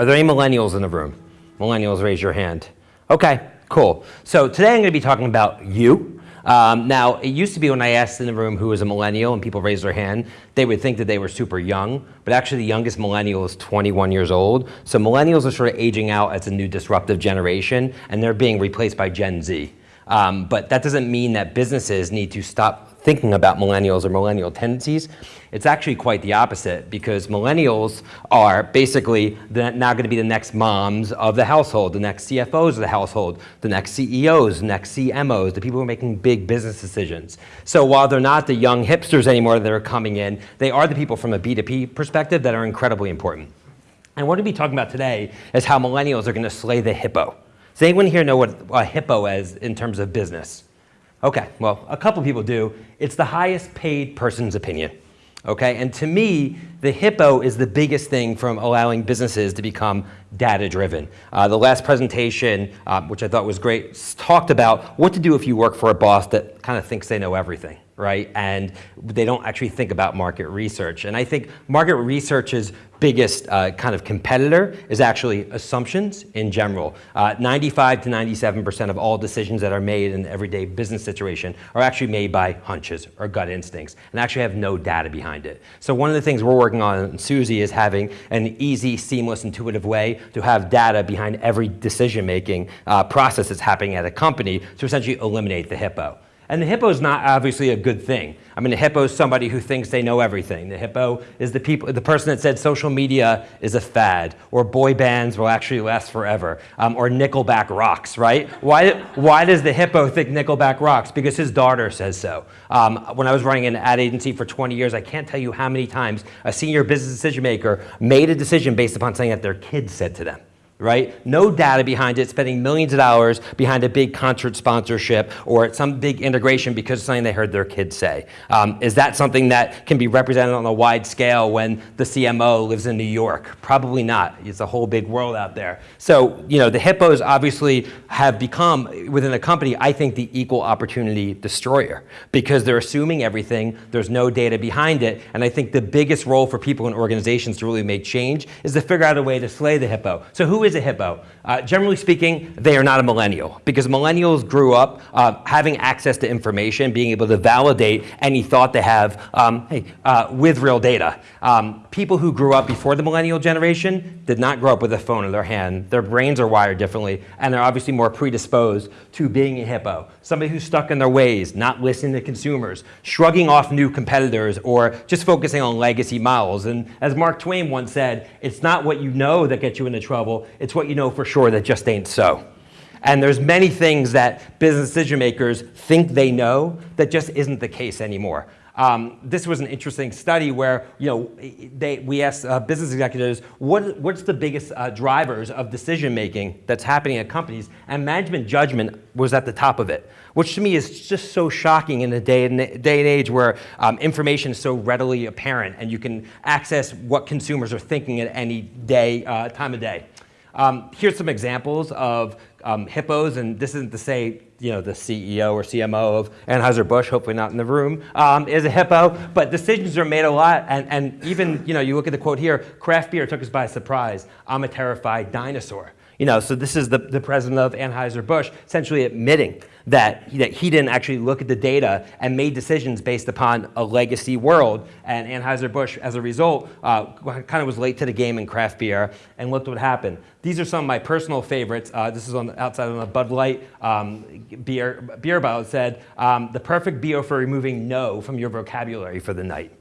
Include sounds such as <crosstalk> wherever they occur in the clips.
Are there any millennials in the room? Millennials, raise your hand. Okay, cool. So today I'm going to be talking about you. Um, now, it used to be when I asked in the room who was a millennial and people raised their hand, they would think that they were super young, but actually the youngest millennial is 21 years old. So millennials are sort of aging out as a new disruptive generation, and they're being replaced by Gen Z. Um, but that doesn't mean that businesses need to stop thinking about millennials or millennial tendencies. It's actually quite the opposite because millennials are basically the, now going to be the next moms of the household, the next CFOs of the household, the next CEOs, the next CMOs, the people who are making big business decisions. So while they're not the young hipsters anymore that are coming in, they are the people from a B2B perspective that are incredibly important. And what we're going to be talking about today is how millennials are going to slay the hippo. Does anyone here know what a hippo is in terms of business? Okay, well, a couple people do. It's the highest paid person's opinion. Okay, and to me, the hippo is the biggest thing from allowing businesses to become data driven. Uh, the last presentation, uh, which I thought was great, talked about what to do if you work for a boss that kind of thinks they know everything right? And they don't actually think about market research. And I think market research's biggest uh, kind of competitor is actually assumptions in general. Uh, 95 to 97% of all decisions that are made in everyday business situation are actually made by hunches or gut instincts and actually have no data behind it. So one of the things we're working on in Suzy is having an easy, seamless, intuitive way to have data behind every decision-making uh, process that's happening at a company to essentially eliminate the hippo. And the hippo is not obviously a good thing. I mean, the hippo is somebody who thinks they know everything. The hippo is the, people, the person that said social media is a fad, or boy bands will actually last forever, um, or Nickelback rocks, right? Why, why does the hippo think Nickelback rocks? Because his daughter says so. Um, when I was running an ad agency for 20 years, I can't tell you how many times a senior business decision maker made a decision based upon something that their kids said to them right? No data behind it, spending millions of dollars behind a big concert sponsorship or some big integration because of something they heard their kids say. Um, is that something that can be represented on a wide scale when the CMO lives in New York? Probably not. It's a whole big world out there. So, you know, the hippos obviously have become, within a company, I think the equal opportunity destroyer because they're assuming everything, there's no data behind it, and I think the biggest role for people in organizations to really make change is to figure out a way to slay the hippo. So who is is a hippo? Uh, generally speaking, they are not a millennial because millennials grew up uh, having access to information, being able to validate any thought they have um, hey, uh, with real data. Um, people who grew up before the millennial generation did not grow up with a phone in their hand. Their brains are wired differently, and they're obviously more predisposed to being a hippo. Somebody who's stuck in their ways, not listening to consumers, shrugging off new competitors, or just focusing on legacy models. And as Mark Twain once said, it's not what you know that gets you into trouble, it's what you know for sure that just ain't so. And there's many things that business decision makers think they know that just isn't the case anymore. Um, this was an interesting study where you know they, we asked uh, business executives what, what's the biggest uh, drivers of decision making that's happening at companies, and management judgment was at the top of it, which to me is just so shocking in a day and, day and age where um, information is so readily apparent and you can access what consumers are thinking at any day, uh, time of day. Um, here's some examples of um, hippos, and this isn't to say you know the CEO or CMO of Anheuser-Busch, hopefully not in the room, um, is a hippo, but decisions are made a lot, and, and even, you know, you look at the quote here, craft beer took us by surprise. I'm a terrified dinosaur. You know, so this is the, the president of Anheuser-Busch essentially admitting that, that he didn't actually look at the data and made decisions based upon a legacy world. And Anheuser-Busch, as a result, uh, kind of was late to the game in craft beer. And looked what happened. These are some of my personal favorites. Uh, this is on the outside on the Bud Light um, beer, beer bottle. It said, um, the perfect BO for removing no from your vocabulary for the night.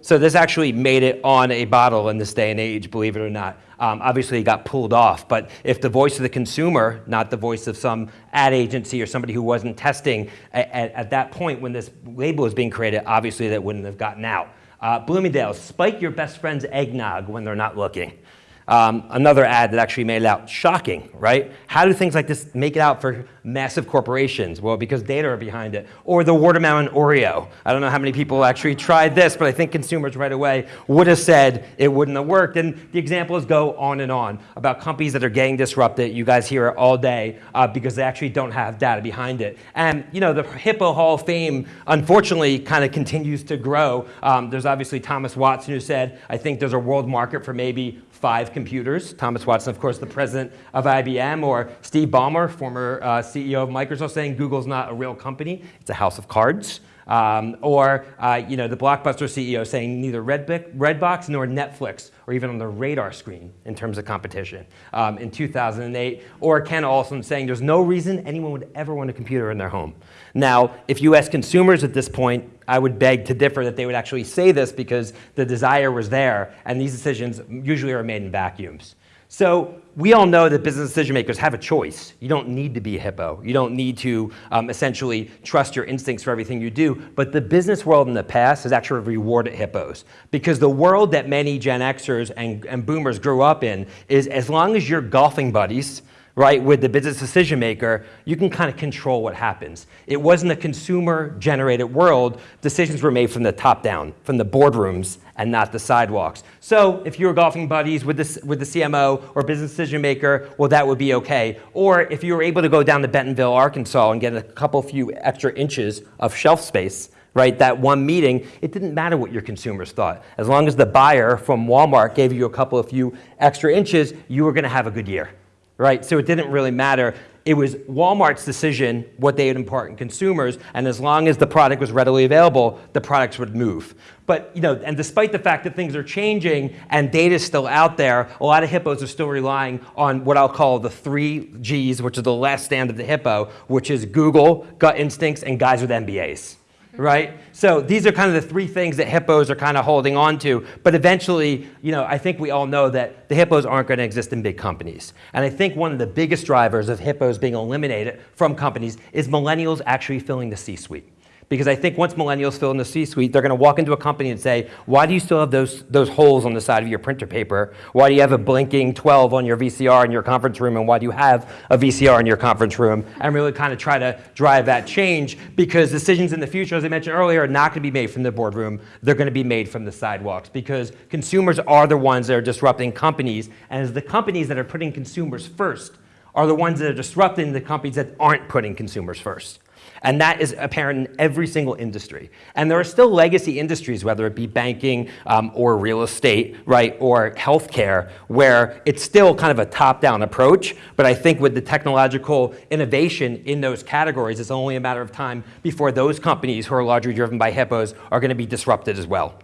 So this actually made it on a bottle in this day and age, believe it or not. Um, obviously, it got pulled off. But if the voice of the consumer, not the voice of some ad agency or somebody who wasn't testing at, at, at that point when this label was being created, obviously that wouldn't have gotten out. Uh, Bloomingdale's, spike your best friend's eggnog when they're not looking. Um, another ad that actually made it out, shocking, right? How do things like this make it out for massive corporations? Well, because data are behind it. Or the watermelon Oreo. I don't know how many people actually tried this, but I think consumers right away would have said it wouldn't have worked. And the examples go on and on about companies that are getting disrupted. You guys hear it all day uh, because they actually don't have data behind it. And you know, the Hippo Hall of Fame, unfortunately, kind of continues to grow. Um, there's obviously Thomas Watson who said, I think there's a world market for maybe five computers. Thomas Watson, of course, the president of IBM, or Steve Ballmer, former uh, CEO of Microsoft, saying Google's not a real company, it's a house of cards. Um, or uh, you know, the Blockbuster CEO saying neither Redbox nor Netflix or even on the radar screen in terms of competition um, in 2008. Or Ken Olsen saying there's no reason anyone would ever want a computer in their home. Now, if you ask consumers at this point, I would beg to differ that they would actually say this because the desire was there and these decisions usually are made in vacuums. So we all know that business decision makers have a choice. You don't need to be a hippo. You don't need to um, essentially trust your instincts for everything you do. But the business world in the past has actually rewarded hippos because the world that many Gen Xers and, and boomers grew up in is as long as you're golfing buddies, right, with the business decision maker, you can kind of control what happens. It wasn't a consumer-generated world. Decisions were made from the top down, from the boardrooms, and not the sidewalks. So if you were golfing buddies with the, with the CMO or business decision maker, well, that would be okay. Or if you were able to go down to Bentonville, Arkansas, and get a couple few extra inches of shelf space, right, that one meeting, it didn't matter what your consumers thought. As long as the buyer from Walmart gave you a couple of few extra inches, you were going to have a good year right? So it didn't really matter. It was Walmart's decision what they would impart in consumers, and as long as the product was readily available, the products would move. But, you know, and despite the fact that things are changing and data is still out there, a lot of hippos are still relying on what I'll call the three Gs, which is the last stand of the hippo, which is Google, gut instincts, and guys with MBAs right? So these are kind of the three things that hippos are kind of holding on to. But eventually, you know, I think we all know that the hippos aren't going to exist in big companies. And I think one of the biggest drivers of hippos being eliminated from companies is millennials actually filling the C-suite. Because I think once millennials fill in the C-suite, they're going to walk into a company and say, why do you still have those, those holes on the side of your printer paper? Why do you have a blinking 12 on your VCR in your conference room? And why do you have a VCR in your conference room? And really kind of try to drive that change because decisions in the future, as I mentioned earlier, are not going to be made from the boardroom. They're going to be made from the sidewalks because consumers are the ones that are disrupting companies. And as the companies that are putting consumers first are the ones that are disrupting the companies that aren't putting consumers first. And that is apparent in every single industry. And there are still legacy industries, whether it be banking um, or real estate, right, or healthcare, where it's still kind of a top-down approach. But I think with the technological innovation in those categories, it's only a matter of time before those companies who are largely driven by hippos are going to be disrupted as well.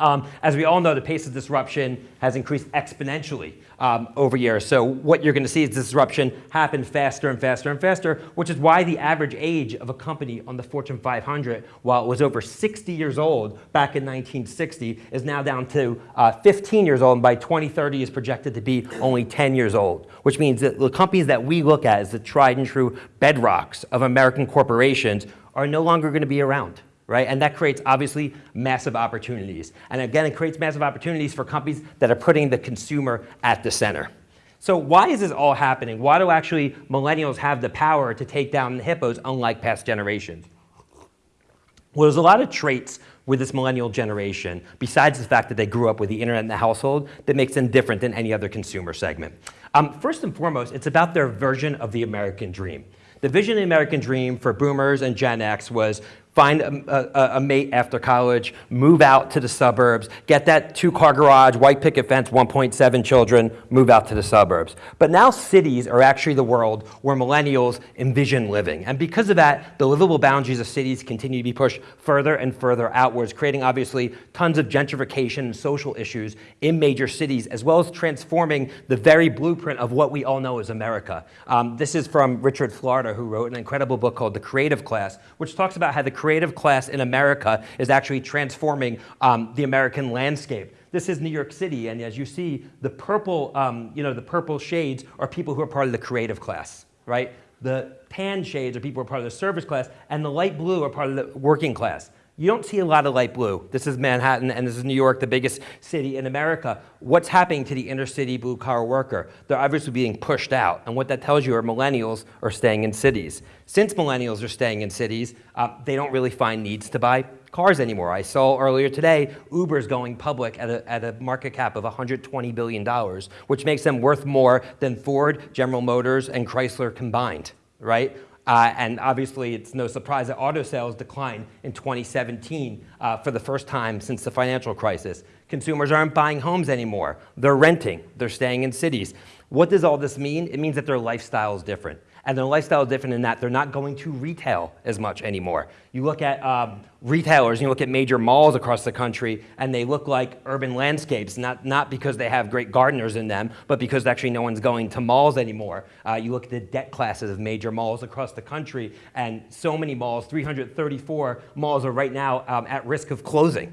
Um, as we all know, the pace of disruption has increased exponentially um, over years. So what you're going to see is disruption happen faster and faster and faster, which is why the average age of a company on the Fortune 500, while it was over 60 years old back in 1960, is now down to uh, 15 years old, and by 2030 is projected to be only 10 years old, which means that the companies that we look at as the tried and true bedrocks of American corporations are no longer going to be around right? And that creates obviously massive opportunities. And again, it creates massive opportunities for companies that are putting the consumer at the center. So why is this all happening? Why do actually millennials have the power to take down the hippos unlike past generations? Well, there's a lot of traits with this millennial generation, besides the fact that they grew up with the internet in the household, that makes them different than any other consumer segment. Um, first and foremost, it's about their version of the American dream. The vision of the American dream for boomers and Gen X was find a, a, a, mate after college, move out to the suburbs, get that two-car garage, white picket fence, 1.7 children, move out to the suburbs. But now cities are actually the world where millennials envision living. And because of that, the livable boundaries of cities continue to be pushed further and further outwards, creating obviously tons of gentrification and social issues in major cities, as well as transforming the very blueprint of what we all know as America. Um, this is from Richard Florida, who wrote an incredible book called The Creative Class, which talks about how the creative class in America is actually transforming um, the American landscape. This is New York City, and as you see, the purple, um, you know, the purple shades are people who are part of the creative class, right? The tan shades are people who are part of the service class, and the light blue are part of the working class. You don't see a lot of light blue. This is Manhattan and this is New York, the biggest city in America. What's happening to the inner city blue collar worker? They're obviously being pushed out. And what that tells you are millennials are staying in cities. Since millennials are staying in cities, uh, they don't really find needs to buy cars anymore. I saw earlier today Uber's going public at a, at a market cap of $120 billion, which makes them worth more than Ford, General Motors, and Chrysler combined, right? Uh, and obviously, it's no surprise that auto sales declined in 2017 uh, for the first time since the financial crisis. Consumers aren't buying homes anymore. They're renting. They're staying in cities. What does all this mean? It means that their lifestyle is different. And their lifestyle is different in that they're not going to retail as much anymore. You look at um, retailers, you look at major malls across the country, and they look like urban landscapes, not, not because they have great gardeners in them, but because actually no one's going to malls anymore. Uh, you look at the debt classes of major malls across the country, and so many malls, 334 malls are right now um, at risk of closing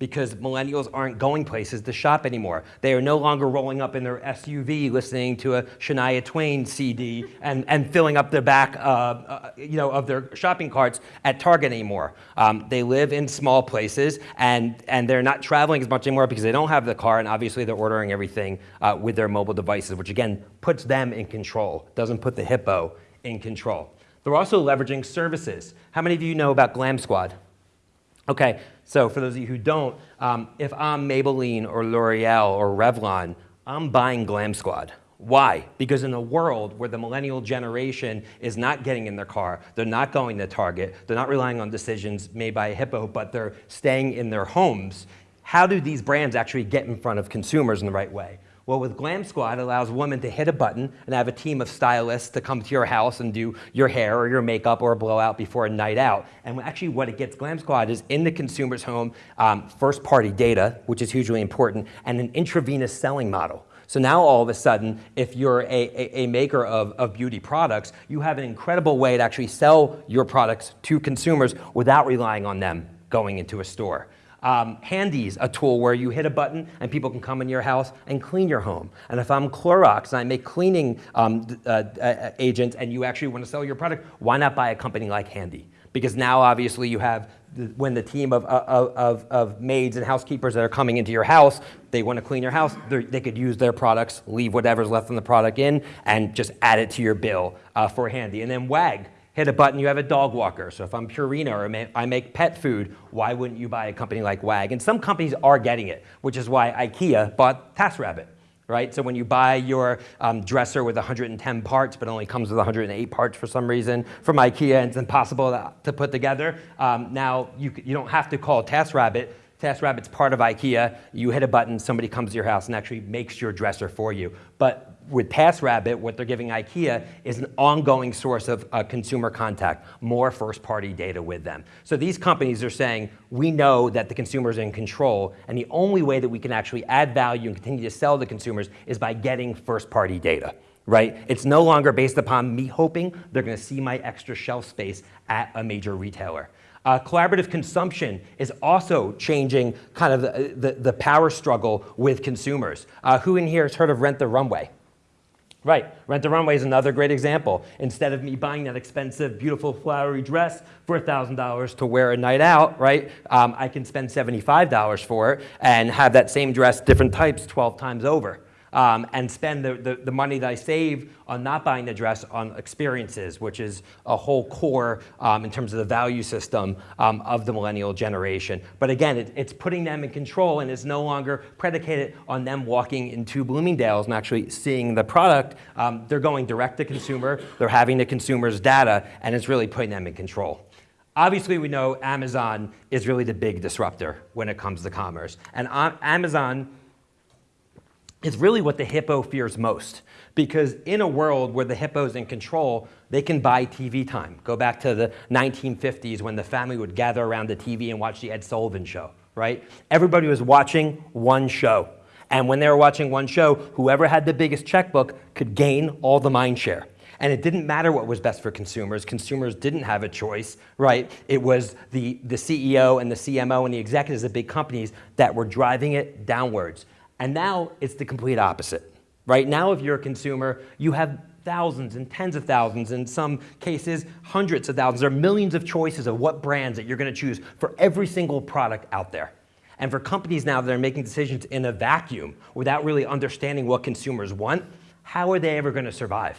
because millennials aren't going places to shop anymore. They are no longer rolling up in their SUV listening to a Shania Twain CD and, and filling up the back uh, uh, you know, of their shopping carts at Target anymore. Um, they live in small places and, and they're not traveling as much anymore because they don't have the car and obviously they're ordering everything uh, with their mobile devices, which again puts them in control, doesn't put the hippo in control. They're also leveraging services. How many of you know about Glam Squad? Okay, so for those of you who don't, um, if I'm Maybelline or L'Oreal or Revlon, I'm buying Glam Squad. Why? Because in a world where the millennial generation is not getting in their car, they're not going to Target, they're not relying on decisions made by a hippo, but they're staying in their homes, how do these brands actually get in front of consumers in the right way? Well, with Glam Squad, it allows women to hit a button and have a team of stylists to come to your house and do your hair or your makeup or a blowout before a night out. And actually what it gets Glam Squad is in the consumer's home, um, first party data, which is hugely important, and an intravenous selling model. So now all of a sudden, if you're a, a, a, maker of, of beauty products, you have an incredible way to actually sell your products to consumers without relying on them going into a store. Um, Handy's a tool where you hit a button and people can come in your house and clean your home. And if I'm Clorox and I make cleaning um, uh, uh, agents and you actually want to sell your product, why not buy a company like Handy? Because now obviously you have, the, when the team of, of, of, maids and housekeepers that are coming into your house, they want to clean your house, they could use their products, leave whatever's left from the product in, and just add it to your bill uh, for Handy. And then WAG, hit a button, you have a dog walker. So if I'm Purina or I make pet food, why wouldn't you buy a company like WAG? And some companies are getting it, which is why IKEA bought TaskRabbit. Right? So when you buy your um, dresser with 110 parts, but only comes with 108 parts for some reason from IKEA, and it's impossible to, put together, um, now you, you don't have to call TaskRabbit. TaskRabbit's part of IKEA. You hit a button, somebody comes to your house and actually makes your dresser for you. But with TaskRabbit, what they're giving IKEA is an ongoing source of uh, consumer contact, more first-party data with them. So these companies are saying, we know that the consumer is in control, and the only way that we can actually add value and continue to sell to consumers is by getting first-party data. Right? It's no longer based upon me hoping they're going to see my extra shelf space at a major retailer. Uh, collaborative consumption is also changing kind of the, the, the power struggle with consumers. Uh, who in here has heard of Rent the Runway? Right, Rent the Runway is another great example. Instead of me buying that expensive, beautiful, flowery dress for $1,000 to wear a night out, right, um, I can spend $75 for it and have that same dress, different types, 12 times over um, and spend the, the, the, money that I save on not buying the dress on experiences, which is a whole core um, in terms of the value system um, of the millennial generation. But again, it, it's putting them in control and is no longer predicated on them walking into Bloomingdale's and actually seeing the product. Um, they're going direct to consumer, they're having the consumer's data, and it's really putting them in control. Obviously, we know Amazon is really the big disruptor when it comes to commerce. And Amazon is really what the hippo fears most. Because in a world where the hippo's in control, they can buy TV time. Go back to the 1950s when the family would gather around the TV and watch the Ed Sullivan show, right? Everybody was watching one show. And when they were watching one show, whoever had the biggest checkbook could gain all the mind share. And it didn't matter what was best for consumers. Consumers didn't have a choice, right? It was the, the CEO and the CMO and the executives of big companies that were driving it downwards. And now it's the complete opposite. Right now, if you're a consumer, you have thousands and tens of thousands, in some cases, hundreds of thousands, or millions of choices of what brands that you're gonna choose for every single product out there. And for companies now that are making decisions in a vacuum without really understanding what consumers want, how are they ever gonna survive?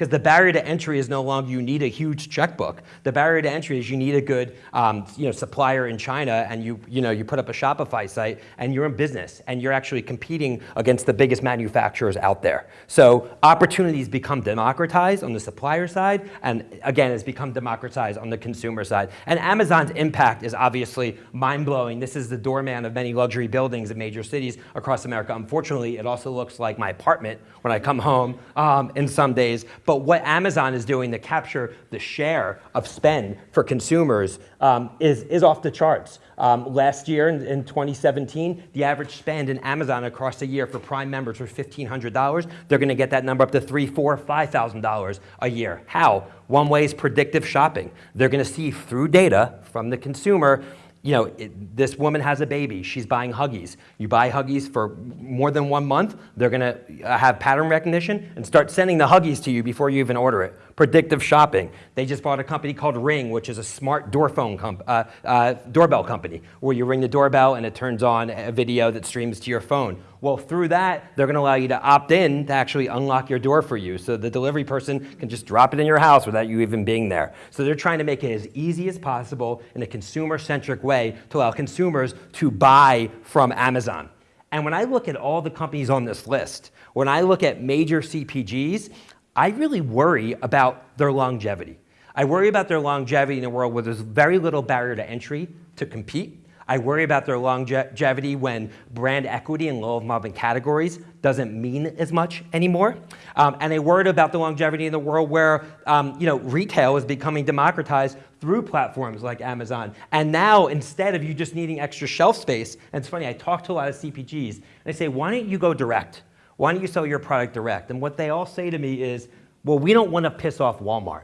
Because the barrier to entry is no longer you need a huge checkbook. The barrier to entry is you need a good um, you know, supplier in China and you, you, know, you put up a Shopify site and you're in business and you're actually competing against the biggest manufacturers out there. So opportunities become democratized on the supplier side and again, it's become democratized on the consumer side. And Amazon's impact is obviously mind-blowing. This is the doorman of many luxury buildings in major cities across America. Unfortunately, it also looks like my apartment when I come home um, in some days. But what Amazon is doing to capture the share of spend for consumers um, is, is off the charts. Um, last year, in, in, 2017, the average spend in Amazon across the year for Prime members was $1,500. They're going to get that number up to three, four, $5,000 a year. How? One way is predictive shopping. They're going to see through data from the consumer you know, it, this woman has a baby, she's buying Huggies. You buy Huggies for more than one month, they're gonna uh, have pattern recognition and start sending the Huggies to you before you even order it. Predictive shopping. They just bought a company called Ring, which is a smart door phone comp uh, uh, doorbell company, where you ring the doorbell and it turns on a video that streams to your phone. Well, through that, they're gonna allow you to opt in to actually unlock your door for you. So the delivery person can just drop it in your house without you even being there. So they're trying to make it as easy as possible in a consumer-centric way to allow consumers to buy from Amazon. And when I look at all the companies on this list, when I look at major CPGs, I really worry about their longevity. I worry about their longevity in a world where there's very little barrier to entry to compete I worry about their longevity when brand equity in low involvement categories doesn't mean as much anymore. Um, and I worry about the longevity in the world where um, you know, retail is becoming democratized through platforms like Amazon. And now, instead of you just needing extra shelf space, and it's funny, I talk to a lot of CPGs, and I say, why don't you go direct? Why don't you sell your product direct? And what they all say to me is, well, we don't want to piss off Walmart,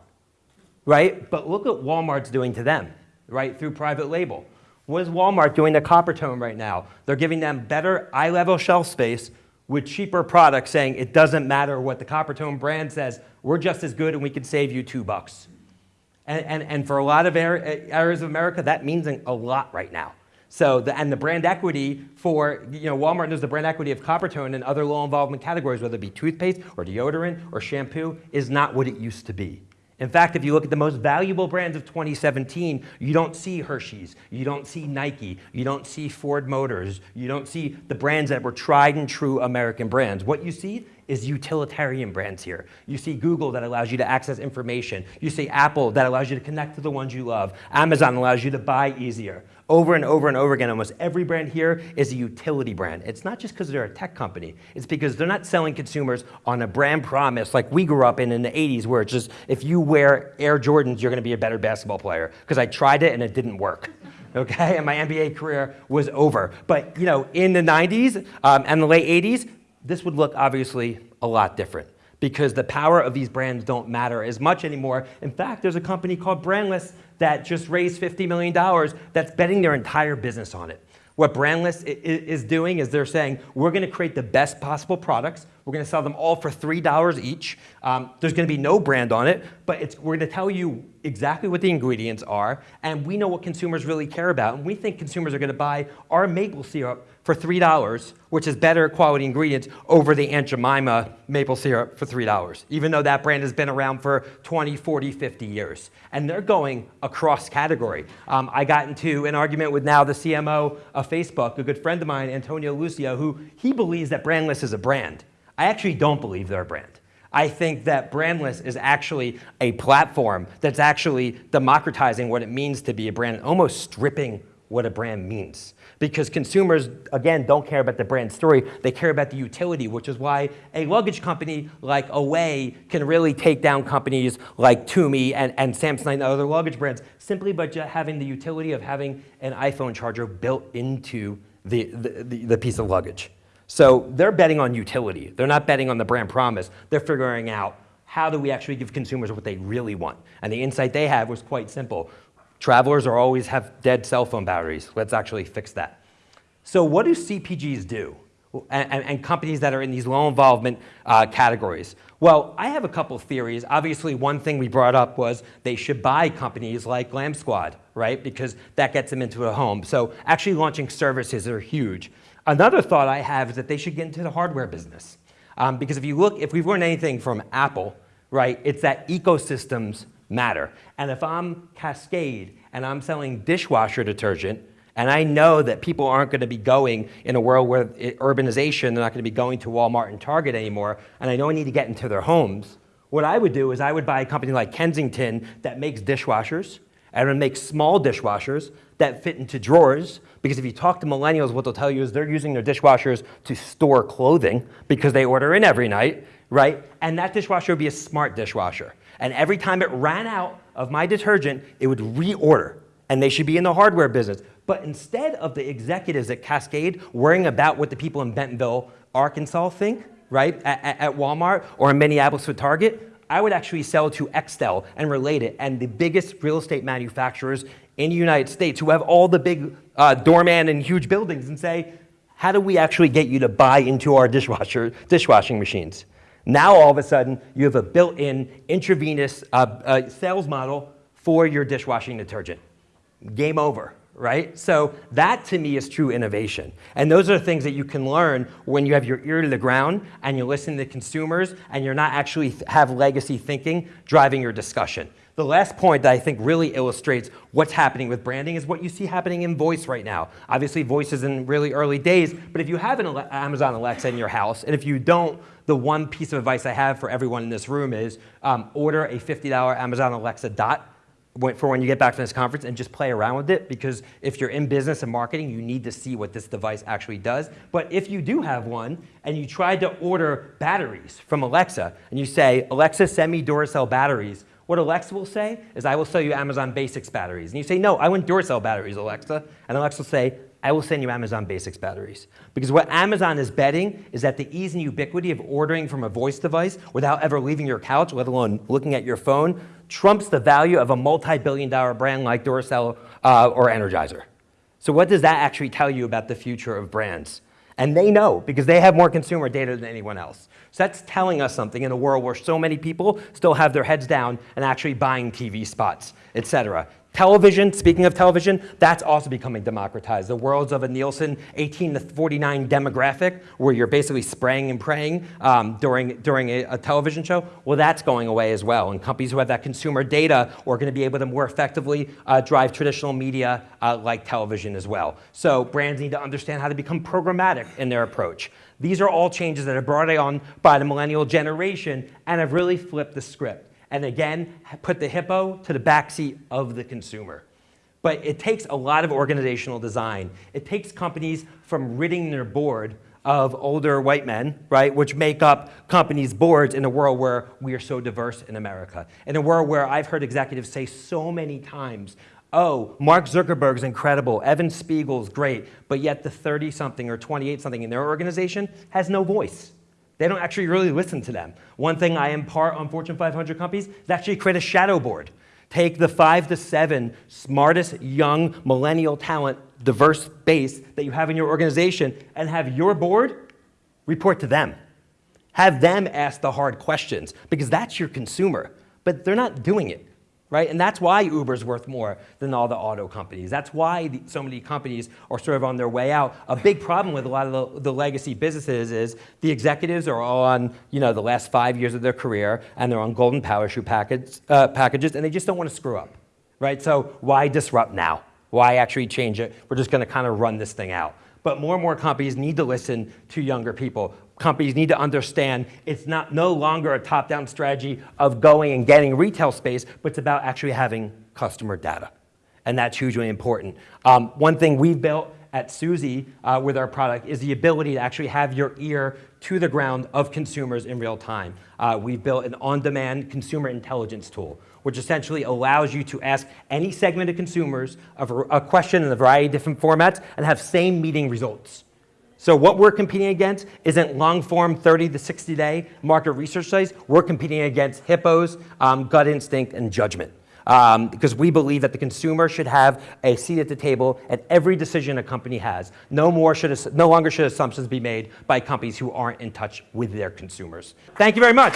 right? But look what Walmart's doing to them, right, through private label. What is Walmart doing to Coppertone right now? They're giving them better eye-level shelf space with cheaper products saying it doesn't matter what the Coppertone brand says, we're just as good and we can save you two bucks. And, and, and for a lot of areas of America, that means a lot right now. So, the, and the brand equity for, you know, Walmart knows the brand equity of Coppertone and other low involvement categories, whether it be toothpaste or deodorant or shampoo, is not what it used to be. In fact, if you look at the most valuable brands of 2017, you don't see Hershey's, you don't see Nike, you don't see Ford Motors, you don't see the brands that were tried and true American brands. What you see is utilitarian brands here. You see Google that allows you to access information. You see Apple that allows you to connect to the ones you love. Amazon allows you to buy easier. Over and over and over again, almost every brand here is a utility brand. It's not just because they're a tech company. It's because they're not selling consumers on a brand promise like we grew up in in the 80s where it's just, if you wear Air Jordans, you're gonna be a better basketball player. Because I tried it and it didn't work <laughs> okay? And my NBA career was over. But you know, in the 90s um, and the late 80s, this would look obviously a lot different because the power of these brands don't matter as much anymore. In fact, there's a company called Brandless that just raised $50 million that's betting their entire business on it. What Brandless is doing is they're saying, we're gonna create the best possible products. We're gonna sell them all for $3 each. Um, there's gonna be no brand on it, but we're gonna tell you exactly what the ingredients are, and we know what consumers really care about. And we think consumers are gonna buy our maple syrup for $3, which is better quality ingredients, over the Aunt Jemima maple syrup for $3, even though that brand has been around for 20, 40, 50 years. And they're going across category. Um, I got into an argument with now the CMO of Facebook, a good friend of mine, Antonio Lucio, who he believes that Brandless is a brand. I actually don't believe they're a brand. I think that Brandless is actually a platform that's actually democratizing what it means to be a brand, almost stripping what a brand means. Because consumers, again, don't care about the brand story, they care about the utility, which is why a luggage company like Away can really take down companies like Tumi and, and Samsonite and other luggage brands simply by having the utility of having an iPhone charger built into the, the, the, the piece of luggage. So they're betting on utility. They're not betting on the brand promise. They're figuring out how do we actually give consumers what they really want? And the insight they have was quite simple. Travelers are always have dead cell phone batteries. Let's actually fix that. So what do CPGs do? and, and- and companies that are in these low involvement uh, categories? Well, I have a couple theories. Obviously, one thing we brought up was they should buy companies like Glam Squad, right? Because that gets them into a home. So actually launching services are huge. Another thought I have is that they should get into the hardware business. Um, because if you look, if we've learned anything from Apple, right, it's that ecosystems matter. And if I'm Cascade and I'm selling dishwasher detergent, and I know that people aren't going to be going in a world where urbanization, they're not going to be going to Walmart and Target anymore, and I know I need to get into their homes, what I would do is I would buy a company like Kensington that makes dishwashers, and would make small dishwashers that fit into drawers. Because if you talk to millennials, what they'll tell you is they're using their dishwashers to store clothing because they order in every night, right? And that dishwasher would be a smart dishwasher. And every time it ran out of my detergent, it would reorder. And they should be in the hardware business. But instead of the executives at Cascade worrying about what the people in Bentonville, Arkansas think, right, at, at- Walmart or in Minneapolis with Target, I would actually sell to Extell and relate it, and the biggest real estate manufacturers in the United States who have all the big uh, doorman and huge buildings and say, how do we actually get you to buy into our dishwasher, dishwashing machines? Now all of a sudden, you have a built-in intravenous uh, uh, sales model for your dishwashing detergent. Game over, right? So that to me is true innovation. And those are things that you can learn when you have your ear to the ground and you listen to consumers and you're not actually have legacy thinking driving your discussion. The last point that I think really illustrates what's happening with branding is what you see happening in voice right now. Obviously, voice is in really early days, but if you have an Amazon Alexa in your house, and if you don't, the one piece of advice I have for everyone in this room is um, order a $50 Amazon Alexa Dot for when you get back from this conference and just play around with it because if you're in business and marketing, you need to see what this device actually does. But if you do have one and you tried to order batteries from Alexa and you say, Alexa, send me Duracell batteries, what Alexa will say is, I will sell you Amazon Basics batteries. And you say, no, I want Duracell batteries, Alexa. And Alexa will say, I will send you Amazon Basics batteries. Because what Amazon is betting is that the ease and ubiquity of ordering from a voice device without ever leaving your couch, let alone looking at your phone, trumps the value of a multi-billion dollar brand like Duracell uh, or Energizer. So what does that actually tell you about the future of brands? And they know because they have more consumer data than anyone else. So that's telling us something in a world where so many people still have their heads down and actually buying TV spots, et cetera. Television, speaking of television, that's also becoming democratized. The worlds of a Nielsen 18 to 49 demographic, where you're basically spraying and praying um, during, during a, a television show, well, that's going away as well. And companies who have that consumer data are going to be able to more effectively uh, drive traditional media uh, like television as well. So brands need to understand how to become programmatic in their approach. These are all changes that are brought on by the millennial generation and have really flipped the script and again, put the hippo to the backseat of the consumer. But it takes a lot of organizational design. It takes companies from ridding their board of older white men, right, which make up companies' boards in a world where we are so diverse in America. In a world where I've heard executives say so many times, oh, Mark Zuckerberg's incredible, Evan Spiegel's great, but yet the 30-something or 28-something in their organization has no voice. They don't actually really listen to them. One thing I impart on Fortune 500 companies is actually create a shadow board. Take the five to seven smartest young millennial talent, diverse base that you have in your organization and have your board report to them. Have them ask the hard questions because that's your consumer, but they're not doing it right? And that's why Uber's worth more than all the auto companies. That's why the, so many companies are sort of on their way out. A big problem with a lot of the, the, legacy businesses is the executives are all on, you know, the last five years of their career, and they're on golden parachute package, uh, packages, and they just don't want to screw up, right? So why disrupt now? Why actually change it? We're just going to kind of run this thing out. But more and more companies need to listen to younger people companies need to understand it's not no longer a top-down strategy of going and getting retail space, but it's about actually having customer data. And that's hugely important. Um, one thing we've built at Suzy uh, with our product is the ability to actually have your ear to the ground of consumers in real time. Uh, we've built an on-demand consumer intelligence tool, which essentially allows you to ask any segment of consumers a, a question in a variety of different formats and have same meeting results. So what we're competing against isn't long-form 30 to 60-day market research studies. We're competing against hippos, um, gut instinct, and judgment. um, because we believe that the consumer should have a seat at the table at every decision a company has. No more should, no longer should assumptions be made by companies who aren't in touch with their consumers. Thank you very much.